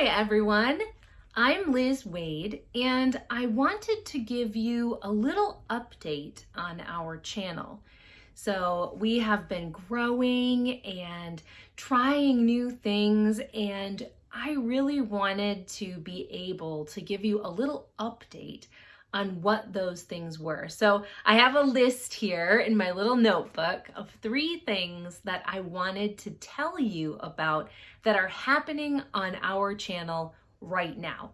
Hi everyone, I'm Liz Waid and I wanted to give you a little update on our channel. So we have been growing and trying new things and I really wanted to be able to give you a little update on what those things were. So I have a list here in my little notebook of three things that I wanted to tell you about that are happening on our channel right now.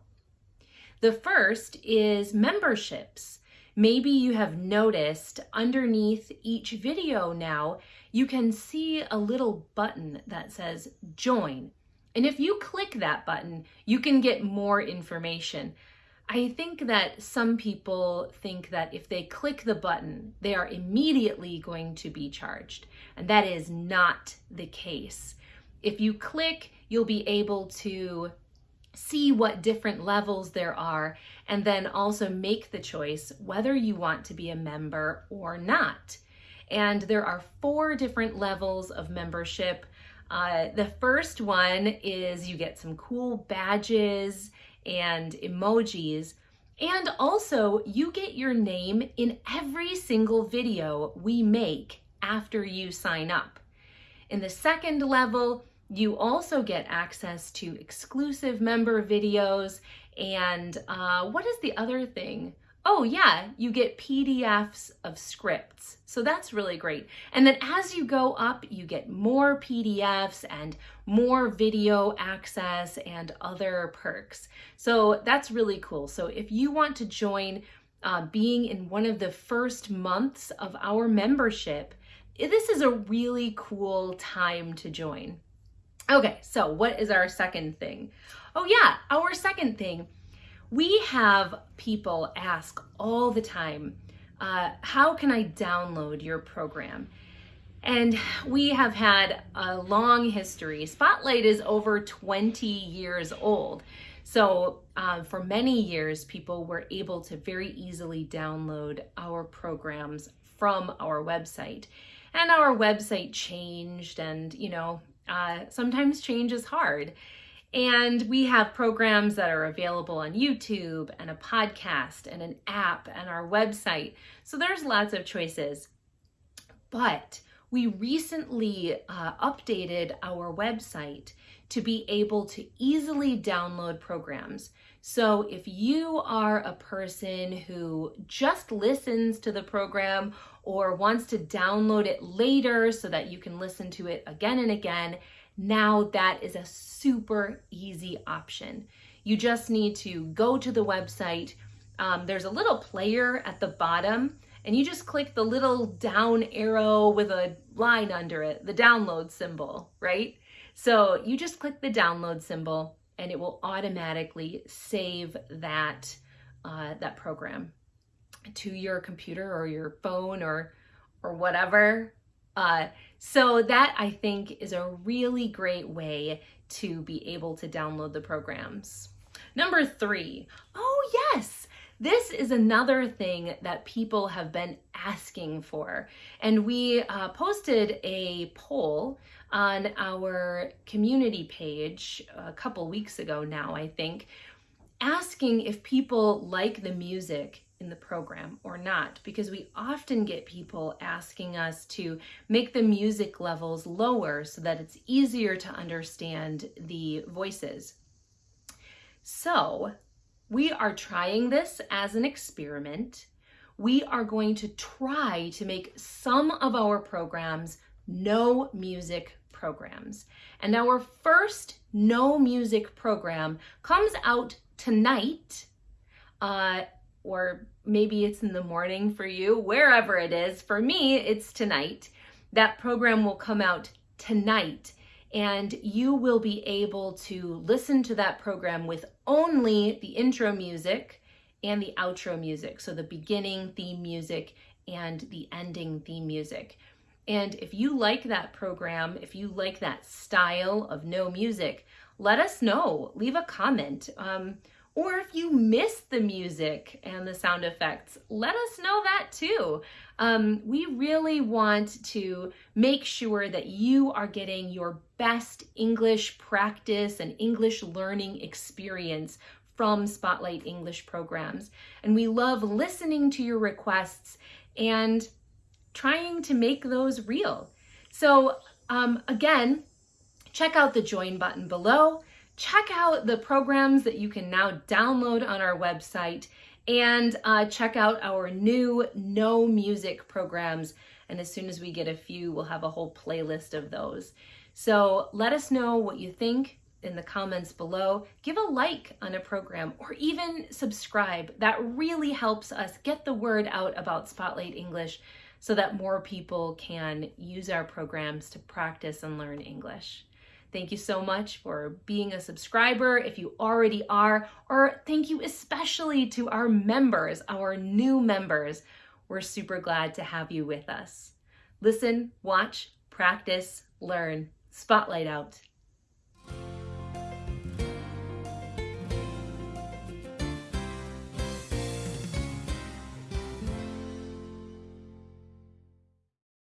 The first is memberships. Maybe you have noticed underneath each video now, you can see a little button that says join. And if you click that button, you can get more information. I think that some people think that if they click the button, they are immediately going to be charged. And that is not the case. If you click, you'll be able to see what different levels there are and then also make the choice whether you want to be a member or not. And there are four different levels of membership. Uh, the first one is you get some cool badges and emojis. And also, you get your name in every single video we make after you sign up. In the second level, you also get access to exclusive member videos and uh, what is the other thing? Oh yeah, you get PDFs of scripts. So that's really great. And then as you go up, you get more PDFs and more video access and other perks. So that's really cool. So if you want to join uh, being in one of the first months of our membership, this is a really cool time to join. Okay, so what is our second thing? Oh yeah, our second thing we have people ask all the time, uh, how can I download your program? And we have had a long history. Spotlight is over 20 years old. So uh, for many years, people were able to very easily download our programs from our website. And our website changed and, you know, uh, sometimes change is hard. And we have programs that are available on YouTube and a podcast and an app and our website. So there's lots of choices. But we recently uh, updated our website to be able to easily download programs. So if you are a person who just listens to the program or wants to download it later so that you can listen to it again and again, now that is a super easy option. You just need to go to the website. Um, there's a little player at the bottom and you just click the little down arrow with a line under it, the download symbol, right? So you just click the download symbol and it will automatically save that, uh, that program to your computer or your phone or, or whatever uh, so that I think is a really great way to be able to download the programs. Number three, oh yes, this is another thing that people have been asking for. And we uh, posted a poll on our community page a couple weeks ago now, I think, asking if people like the music in the program or not because we often get people asking us to make the music levels lower so that it's easier to understand the voices. So we are trying this as an experiment. We are going to try to make some of our programs no music programs. And our first no music program comes out tonight uh, or maybe it's in the morning for you, wherever it is. For me, it's tonight. That program will come out tonight and you will be able to listen to that program with only the intro music and the outro music. So the beginning theme music and the ending theme music. And if you like that program, if you like that style of no music, let us know. Leave a comment. Um, Or if you miss the music and the sound effects, let us know that too. Um, we really want to make sure that you are getting your best English practice and English learning experience from Spotlight English programs. And we love listening to your requests and trying to make those real. So um, again, check out the join button below. Check out the programs that you can now download on our website and uh, check out our new no music programs. And as soon as we get a few, we'll have a whole playlist of those. So let us know what you think in the comments below. Give a like on a program or even subscribe. That really helps us get the word out about Spotlight English so that more people can use our programs to practice and learn English. Thank you so much for being a subscriber if you already are, or thank you especially to our members, our new members. We're super glad to have you with us. Listen, watch, practice, learn. Spotlight out.